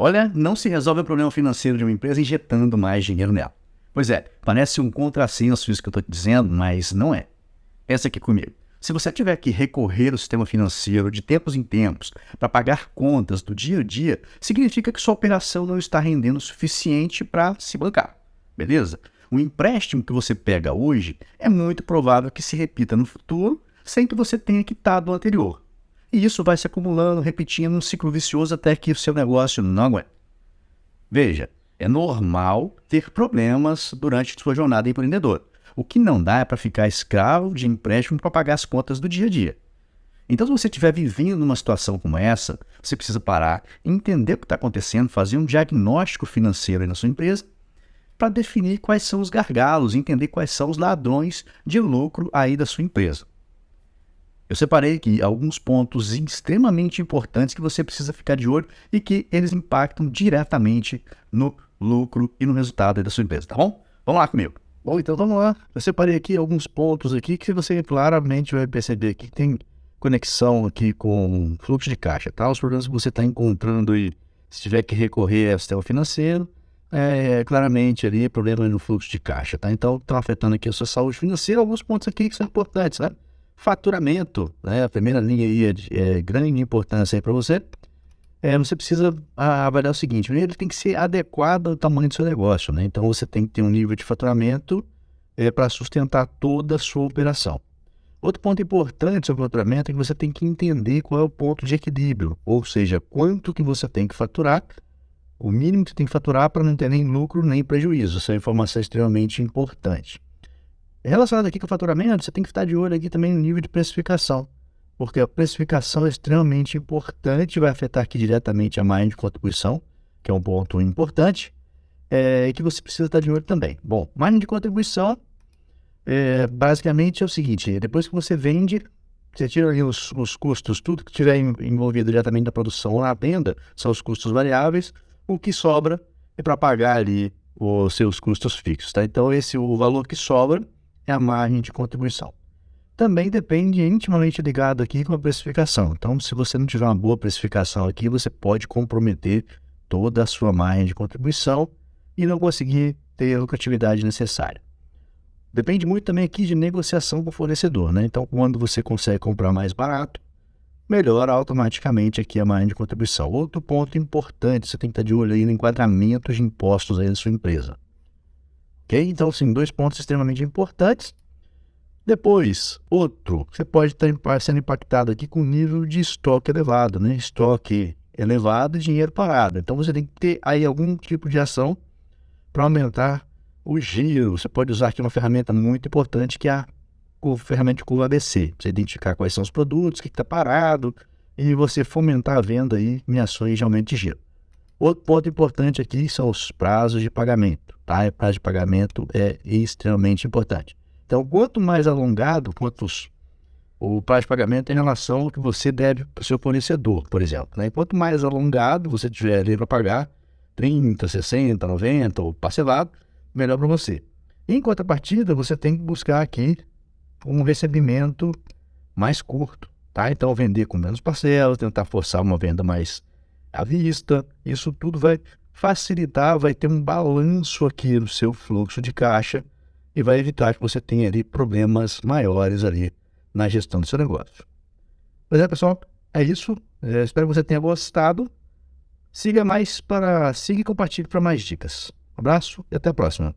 Olha, não se resolve o problema financeiro de uma empresa injetando mais dinheiro nela. Pois é, parece um contrassenso isso que eu estou dizendo, mas não é. Pensa aqui comigo. Se você tiver que recorrer ao sistema financeiro de tempos em tempos para pagar contas do dia a dia, significa que sua operação não está rendendo o suficiente para se bancar. Beleza? O empréstimo que você pega hoje é muito provável que se repita no futuro sem que você tenha quitado o anterior. E isso vai se acumulando, repetindo um ciclo vicioso até que o seu negócio não aguenta. Veja, é normal ter problemas durante sua jornada empreendedora. O que não dá é para ficar escravo de empréstimo para pagar as contas do dia a dia. Então, se você estiver vivendo numa situação como essa, você precisa parar, entender o que está acontecendo, fazer um diagnóstico financeiro na sua empresa para definir quais são os gargalos, entender quais são os ladrões de lucro aí da sua empresa. Eu separei aqui alguns pontos extremamente importantes que você precisa ficar de olho e que eles impactam diretamente no lucro e no resultado da sua empresa, tá bom? Vamos lá comigo. Bom, então vamos lá. Eu separei aqui alguns pontos aqui que você claramente vai perceber que tem conexão aqui com fluxo de caixa, tá? Os problemas que você está encontrando e se tiver que recorrer ao sistema financeiro, é claramente ali problema no fluxo de caixa, tá? Então está afetando aqui a sua saúde financeira. Alguns pontos aqui que são importantes, né? Faturamento, né? A primeira linha aí é de é, grande importância para você. É, você precisa avaliar o seguinte: ele tem que ser adequado ao tamanho do seu negócio, né? Então você tem que ter um nível de faturamento é, para sustentar toda a sua operação. Outro ponto importante sobre o faturamento é que você tem que entender qual é o ponto de equilíbrio, ou seja, quanto que você tem que faturar, o mínimo que você tem que faturar para não ter nem lucro nem prejuízo. Essa é uma informação extremamente importante. Relacionado aqui com o faturamento, você tem que estar de olho aqui também no nível de precificação, porque a precificação é extremamente importante, vai afetar aqui diretamente a margem de contribuição, que é um ponto importante, é, e que você precisa estar de olho também. Bom, margem de contribuição, é, basicamente é o seguinte, depois que você vende, você tira ali os, os custos, tudo que tiver envolvido diretamente na produção ou na venda, são os custos variáveis, o que sobra é para pagar ali os seus custos fixos, tá? Então, esse o valor que sobra é a margem de contribuição. Também depende intimamente ligado aqui com a precificação. Então, se você não tiver uma boa precificação aqui, você pode comprometer toda a sua margem de contribuição e não conseguir ter a lucratividade necessária. Depende muito também aqui de negociação com o fornecedor, né? Então, quando você consegue comprar mais barato, melhora automaticamente aqui a margem de contribuição. Outro ponto importante, você tem que estar de olho aí no enquadramento de impostos aí da sua empresa. Ok? Então, sim, dois pontos extremamente importantes. Depois, outro, você pode estar sendo impactado aqui com nível de estoque elevado, né? Estoque elevado e dinheiro parado. Então, você tem que ter aí algum tipo de ação para aumentar o giro. Você pode usar aqui uma ferramenta muito importante que é a ferramenta de curva ABC. Você identificar quais são os produtos, o que está parado e você fomentar a venda aí em ações de aumento de giro. Outro ponto importante aqui são os prazos de pagamento. Tá? O prazo de pagamento é extremamente importante. Então, quanto mais alongado, quantos o prazo de pagamento em relação ao que você deve para o seu fornecedor, por exemplo. Né? Quanto mais alongado você tiver ali para pagar, 30, 60, 90 ou parcelado, melhor para você. Em contrapartida, você tem que buscar aqui um recebimento mais curto, tá? Então, vender com menos parcelas, tentar forçar uma venda mais à vista, isso tudo vai facilitar, vai ter um balanço aqui no seu fluxo de caixa e vai evitar que você tenha ali problemas maiores ali na gestão do seu negócio. Pois é, pessoal, é isso. É, espero que você tenha gostado. Siga mais para, siga e compartilhe para mais dicas. Um abraço e até a próxima.